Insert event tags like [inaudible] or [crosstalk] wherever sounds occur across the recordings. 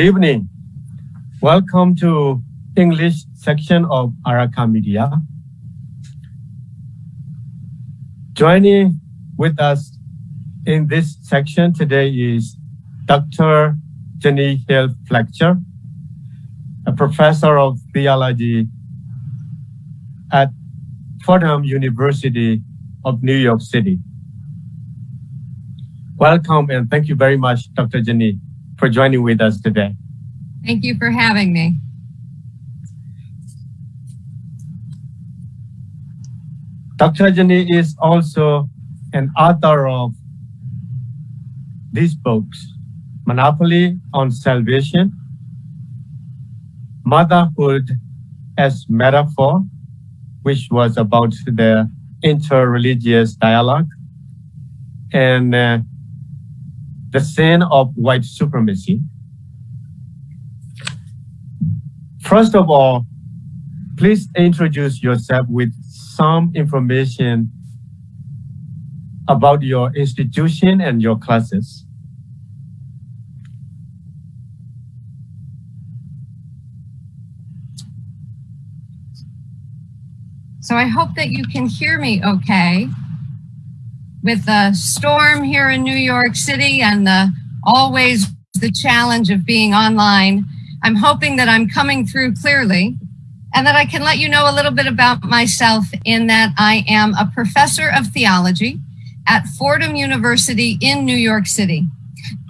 Good evening. Welcome to English section of Araka Media. Joining with us in this section today is Dr. Jenny Hill Fletcher, a professor of theology at Fordham University of New York City. Welcome and thank you very much, Dr. Jenny for joining with us today. Thank you for having me. Dr. Jenny is also an author of these books, Monopoly on Salvation, Motherhood as Metaphor, which was about the interreligious dialogue, and uh, the sin of white supremacy. First of all, please introduce yourself with some information about your institution and your classes. So I hope that you can hear me okay with the storm here in New York City and the always the challenge of being online, I'm hoping that I'm coming through clearly and that I can let you know a little bit about myself in that I am a professor of theology at Fordham University in New York City.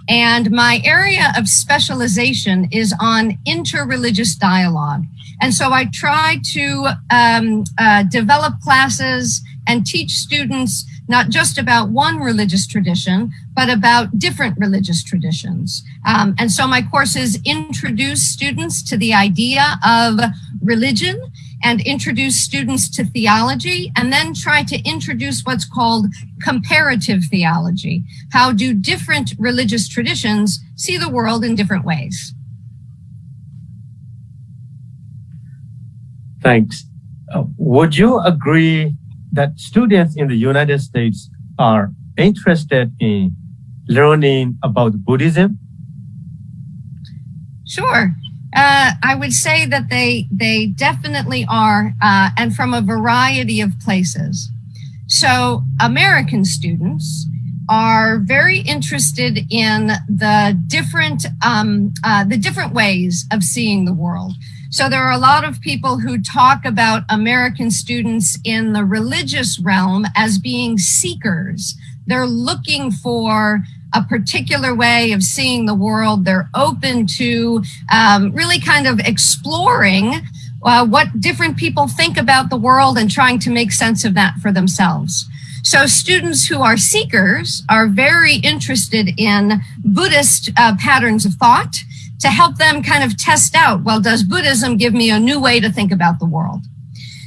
And my area of specialization is on interreligious dialogue. And so I try to um, uh, develop classes and teach students not just about one religious tradition, but about different religious traditions. Um, and so my courses introduce students to the idea of religion and introduce students to theology and then try to introduce what's called comparative theology. How do different religious traditions see the world in different ways? Thanks. Uh, would you agree that students in the United States are interested in learning about Buddhism? Sure. Uh, I would say that they they definitely are, uh, and from a variety of places. So American students are very interested in the different um, uh, the different ways of seeing the world. So there are a lot of people who talk about American students in the religious realm as being seekers. They're looking for a particular way of seeing the world. They're open to um, really kind of exploring uh, what different people think about the world and trying to make sense of that for themselves. So students who are seekers are very interested in Buddhist uh, patterns of thought to help them kind of test out, well, does Buddhism give me a new way to think about the world?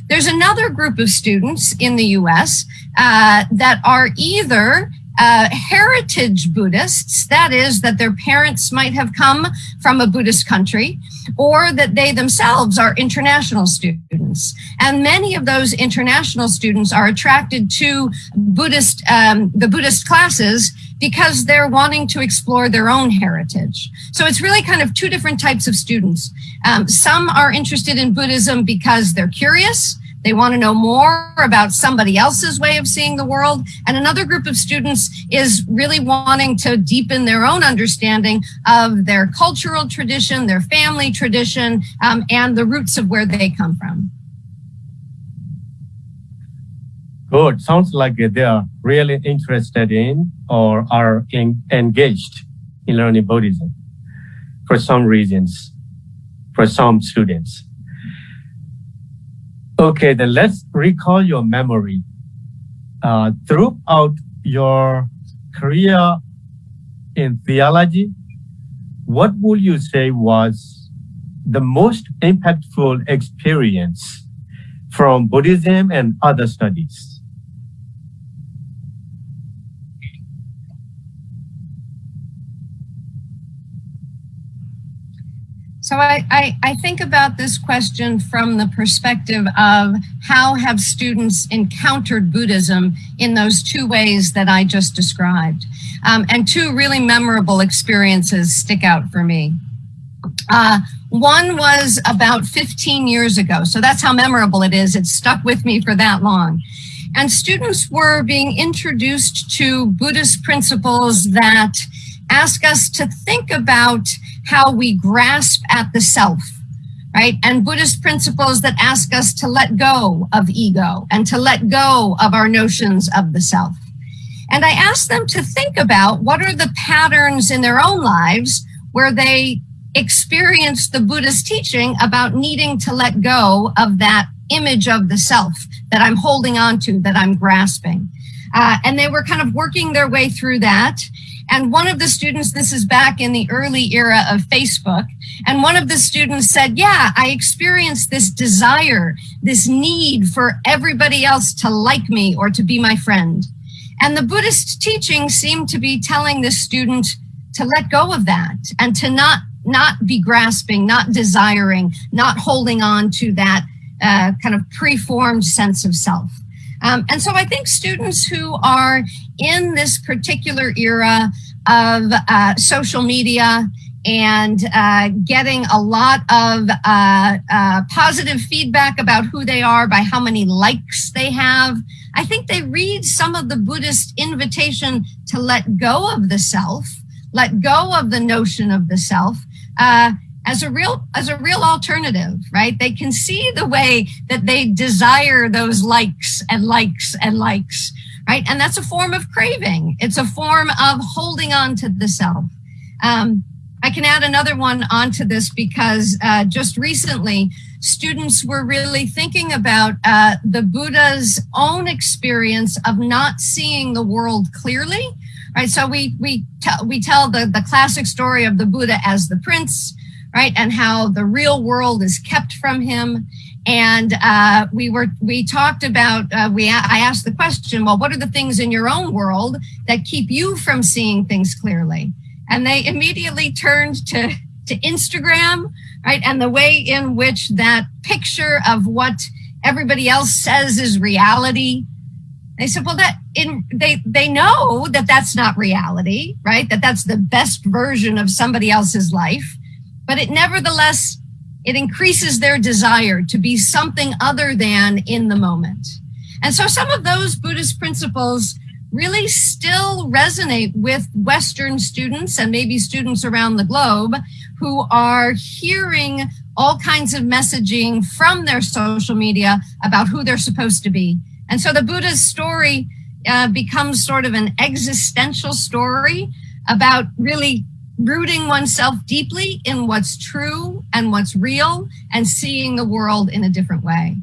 There's another group of students in the US uh, that are either uh, heritage Buddhists, that is, that their parents might have come from a Buddhist country, or that they themselves are international students. And many of those international students are attracted to Buddhist, um, the Buddhist classes because they're wanting to explore their own heritage. So it's really kind of two different types of students. Um, some are interested in Buddhism because they're curious, they want to know more about somebody else's way of seeing the world. And another group of students is really wanting to deepen their own understanding of their cultural tradition, their family tradition, um, and the roots of where they come from. Good. Sounds like they are really interested in or are in, engaged in learning Buddhism for some reasons, for some students. Okay, then let's recall your memory. Uh, throughout your career in theology, what would you say was the most impactful experience from Buddhism and other studies? So I, I, I, think about this question from the perspective of how have students encountered Buddhism in those two ways that I just described. Um, and two really memorable experiences stick out for me. Uh, one was about 15 years ago. So that's how memorable it is. It stuck with me for that long. And students were being introduced to Buddhist principles that ask us to think about how we grasp at the self, right? And Buddhist principles that ask us to let go of ego and to let go of our notions of the self. And I asked them to think about what are the patterns in their own lives where they experience the Buddhist teaching about needing to let go of that image of the self that I'm holding on to, that I'm grasping. Uh, and they were kind of working their way through that. And one of the students, this is back in the early era of Facebook, and one of the students said, yeah, I experienced this desire, this need for everybody else to like me or to be my friend. And the Buddhist teaching seemed to be telling this student to let go of that and to not, not be grasping, not desiring, not holding on to that uh, kind of preformed sense of self. Um, and so I think students who are in this particular era of uh, social media and uh, getting a lot of uh, uh, positive feedback about who they are by how many likes they have. I think they read some of the Buddhist invitation to let go of the self, let go of the notion of the self, uh, as a real as a real alternative right? They can see the way that they desire those likes and likes and likes right? And that's a form of craving. It's a form of holding on to the self. Um, i can add another one onto this because uh, just recently students were really thinking about uh, the buddha's own experience of not seeing the world clearly right? So we we tell we tell the the classic story of the buddha as the prince right? And how the real world is kept from him. And uh, we were we talked about uh, we I asked the question, well, what are the things in your own world that keep you from seeing things clearly? And they immediately turned to to Instagram, right? And the way in which that picture of what everybody else says is reality. They said, well, that in they they know that that's not reality, right? That that's the best version of somebody else's life but it nevertheless, it increases their desire to be something other than in the moment. And so some of those Buddhist principles really still resonate with Western students and maybe students around the globe who are hearing all kinds of messaging from their social media about who they're supposed to be. And so the Buddha's story uh, becomes sort of an existential story about really rooting oneself deeply in what's true and what's real and seeing the world in a different way.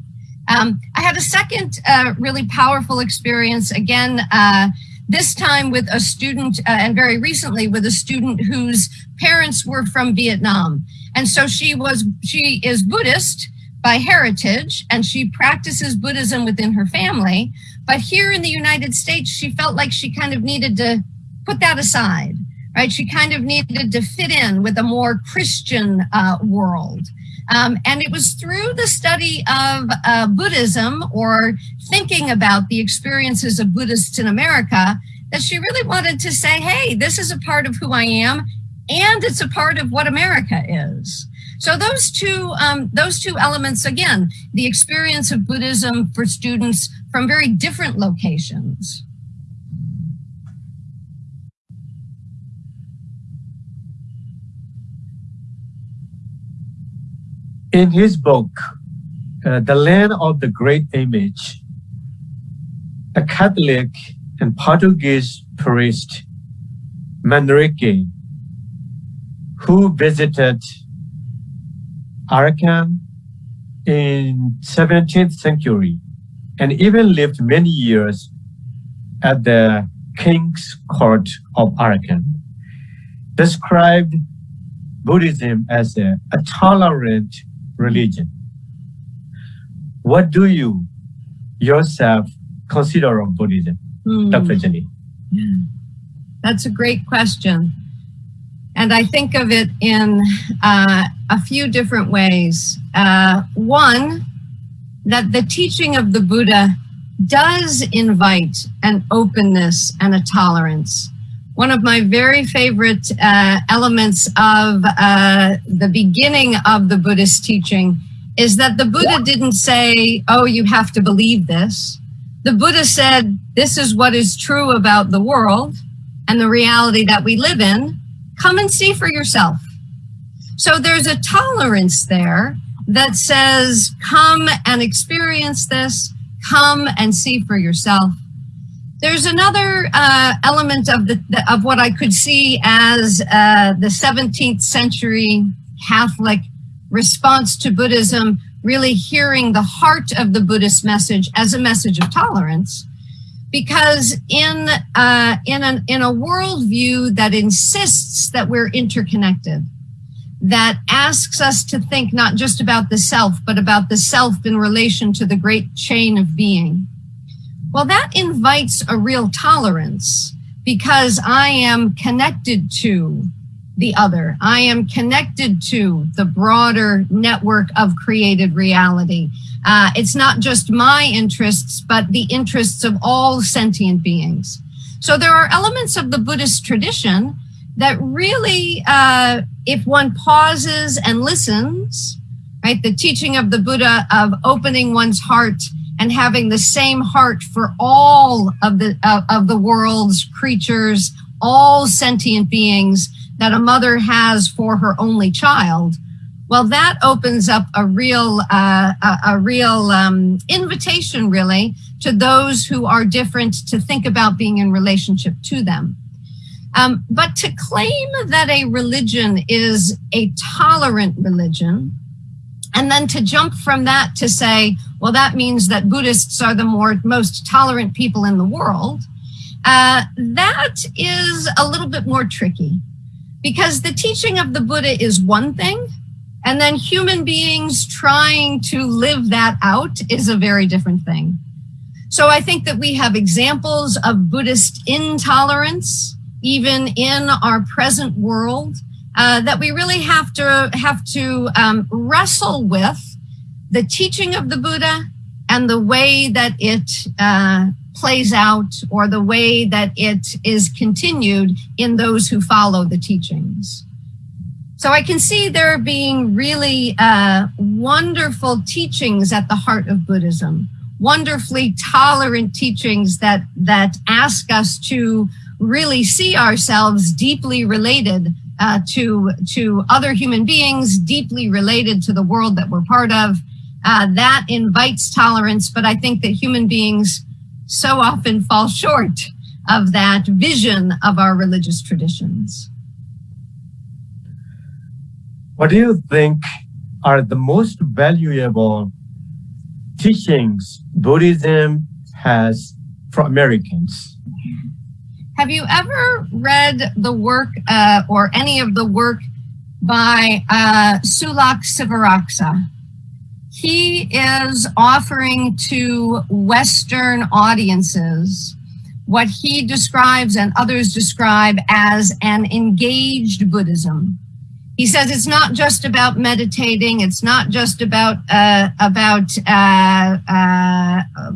Um, I had a second uh, really powerful experience again, uh, this time with a student uh, and very recently with a student whose parents were from Vietnam. And so she was, she is Buddhist, by heritage and she practices Buddhism within her family. But here in the United States, she felt like she kind of needed to put that aside, right? She kind of needed to fit in with a more Christian uh, world. Um, and it was through the study of uh, Buddhism or thinking about the experiences of Buddhists in America that she really wanted to say, hey, this is a part of who I am, and it's a part of what America is. So those two, um, those two elements, again, the experience of Buddhism for students from very different locations. In his book, uh, The Land of the Great Image, a Catholic and Portuguese priest, Manrique, who visited Arakan in 17th century and even lived many years at the king's court of Arakan, described Buddhism as a, a tolerant religion. What do you yourself consider of Buddhism, mm. Dr. Jenny? That's a great question. And I think of it in uh, a few different ways. Uh, one, that the teaching of the Buddha does invite an openness and a tolerance. One of my very favorite uh, elements of uh, the beginning of the Buddhist teaching is that the Buddha didn't say, oh, you have to believe this. The Buddha said, this is what is true about the world and the reality that we live in come and see for yourself. So there's a tolerance there that says, come and experience this, come and see for yourself. There's another uh, element of the of what I could see as uh, the 17th century Catholic response to Buddhism, really hearing the heart of the Buddhist message as a message of tolerance because in uh, in an in a worldview that insists that we're interconnected, that asks us to think not just about the self, but about the self in relation to the great chain of being. Well, that invites a real tolerance because I am connected to the other. I am connected to the broader network of created reality. Uh, it's not just my interests, but the interests of all sentient beings. So there are elements of the Buddhist tradition that really, uh, if one pauses and listens, right, the teaching of the Buddha of opening one's heart and having the same heart for all of the uh, of the world's creatures, all sentient beings that a mother has for her only child well, that opens up a real, uh, a, a, real um, invitation, really, to those who are different to think about being in relationship to them. Um, but to claim that a religion is a tolerant religion, and then to jump from that to say, well, that means that Buddhists are the more most tolerant people in the world, uh, that is a little bit more tricky because the teaching of the Buddha is one thing, and then human beings trying to live that out is a very different thing. So I think that we have examples of Buddhist intolerance, even in our present world, uh, that we really have to have to um, wrestle with the teaching of the Buddha and the way that it uh, plays out or the way that it is continued in those who follow the teachings. So I can see there being really uh, wonderful teachings at the heart of Buddhism, wonderfully tolerant teachings that, that ask us to really see ourselves deeply related uh, to, to other human beings, deeply related to the world that we're part of. Uh, that invites tolerance, but I think that human beings so often fall short of that vision of our religious traditions. What do you think are the most valuable teachings Buddhism has for Americans? Have you ever read the work uh, or any of the work by uh, Sulak Sivaraksa? he is offering to Western audiences what he describes and others describe as an engaged Buddhism. He says it's not just about meditating. It's not just about uh, about uh, uh,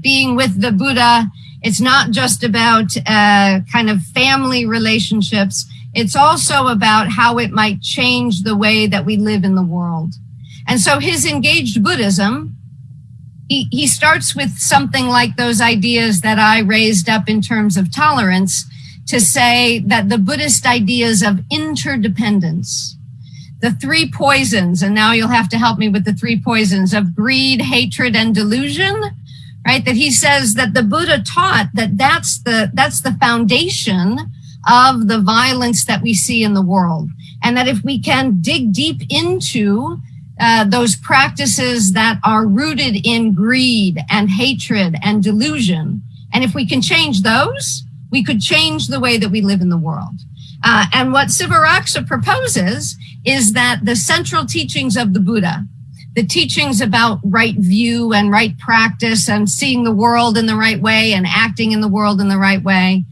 being with the Buddha. It's not just about uh, kind of family relationships. It's also about how it might change the way that we live in the world. And so his engaged Buddhism, he, he starts with something like those ideas that I raised up in terms of tolerance to say that the Buddhist ideas of interdependence, the three poisons, and now you'll have to help me with the three poisons of greed, hatred, and delusion, right? That he says that the Buddha taught that that's the, that's the foundation of the violence that we see in the world. And that if we can dig deep into uh, those practices that are rooted in greed and hatred and delusion, and if we can change those, we could change the way that we live in the world. Uh, and what Sivaraksa proposes is that the central teachings of the Buddha, the teachings about right view and right practice and seeing the world in the right way and acting in the world in the right way,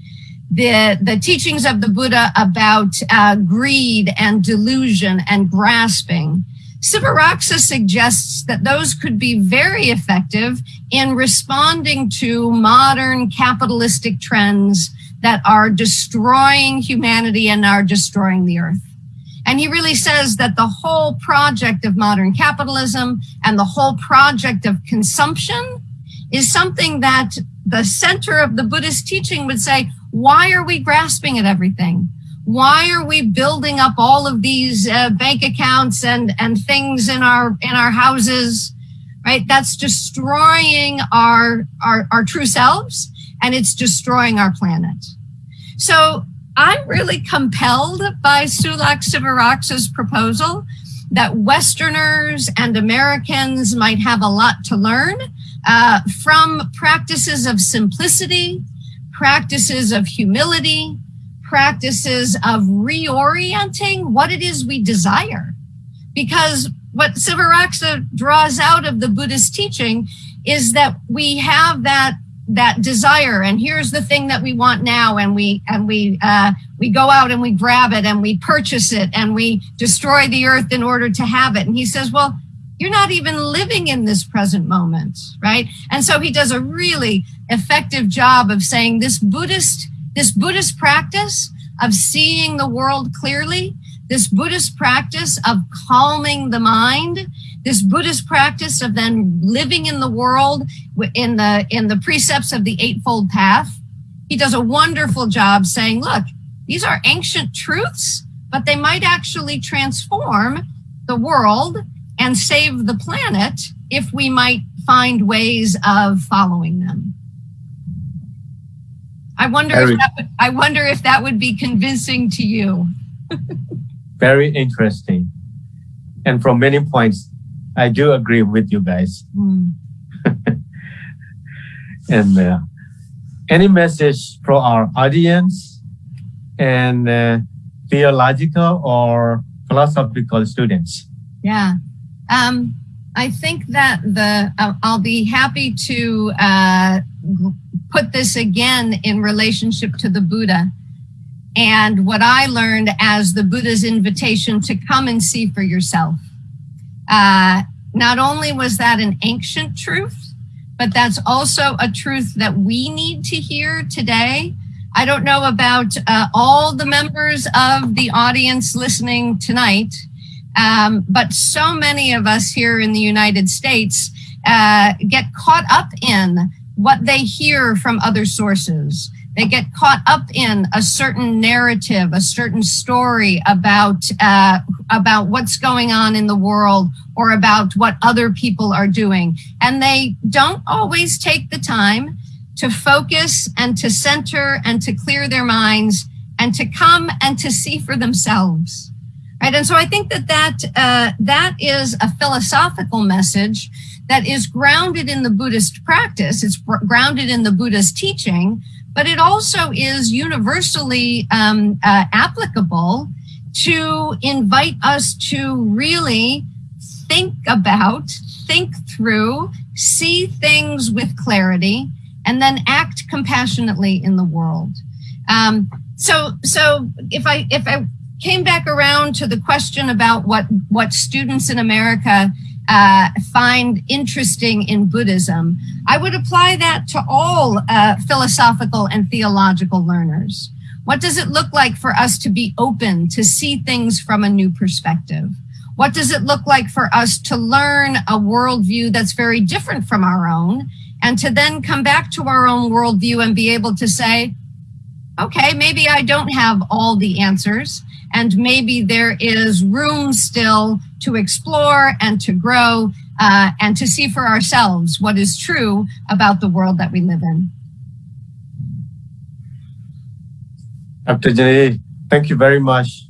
the, the teachings of the Buddha about uh, greed and delusion and grasping, Sivaraksa suggests that those could be very effective in responding to modern capitalistic trends that are destroying humanity and are destroying the earth. And he really says that the whole project of modern capitalism and the whole project of consumption is something that the center of the Buddhist teaching would say, why are we grasping at everything? why are we building up all of these uh, bank accounts and and things in our in our houses right that's destroying our our, our true selves and it's destroying our planet so i'm really compelled by sulak sivaraksa's proposal that westerners and americans might have a lot to learn uh, from practices of simplicity practices of humility practices of reorienting what it is we desire. Because what Sivaraksa draws out of the Buddhist teaching is that we have that that desire and here's the thing that we want now and we and we uh, we go out and we grab it and we purchase it and we destroy the earth in order to have it. And he says well you're not even living in this present moment right? And so he does a really effective job of saying this buddhist this Buddhist practice of seeing the world clearly, this Buddhist practice of calming the mind, this Buddhist practice of then living in the world in the in the precepts of the eightfold path. He does a wonderful job saying, look, these are ancient truths, but they might actually transform the world and save the planet if we might find ways of following them. I wonder if that would, I wonder if that would be convincing to you. [laughs] very interesting. And from many points, I do agree with you guys. [laughs] Mm. and uh, any message for our audience and uh, theological or philosophical students? Yeah. Um, I think that the uh, I'll be happy to uh, put this again in relationship to the Buddha and what I learned as the Buddha's invitation to come and see for yourself. Uh, not only was that an ancient truth, but that's also a truth that we need to hear today. I don't know about uh, all the members of the audience listening tonight, um, but so many of us here in the United States uh, get caught up in what they hear from other sources. They get caught up in a certain narrative, a certain story about uh, about what's going on in the world or about what other people are doing, and they don't always take the time to focus and to center and to clear their minds and to come and to see for themselves. Right, and so I think that that uh, that is a philosophical message that is grounded in the Buddhist practice. It's grounded in the Buddha's teaching, but it also is universally um, uh, applicable to invite us to really think about, think through, see things with clarity, and then act compassionately in the world. Um, so, so if I if I came back around to the question about what what students in America uh, find interesting in Buddhism, I would apply that to all uh, philosophical and theological learners. What does it look like for us to be open to see things from a new perspective? What does it look like for us to learn a worldview that's very different from our own and to then come back to our own worldview and be able to say, okay, maybe I don't have all the answers and maybe there is room still to explore and to grow uh, and to see for ourselves what is true about the world that we live in. Dr. Jenny, thank you very much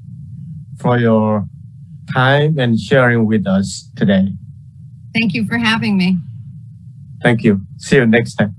for your time and sharing with us today. Thank you for having me. Thank you. See you next time.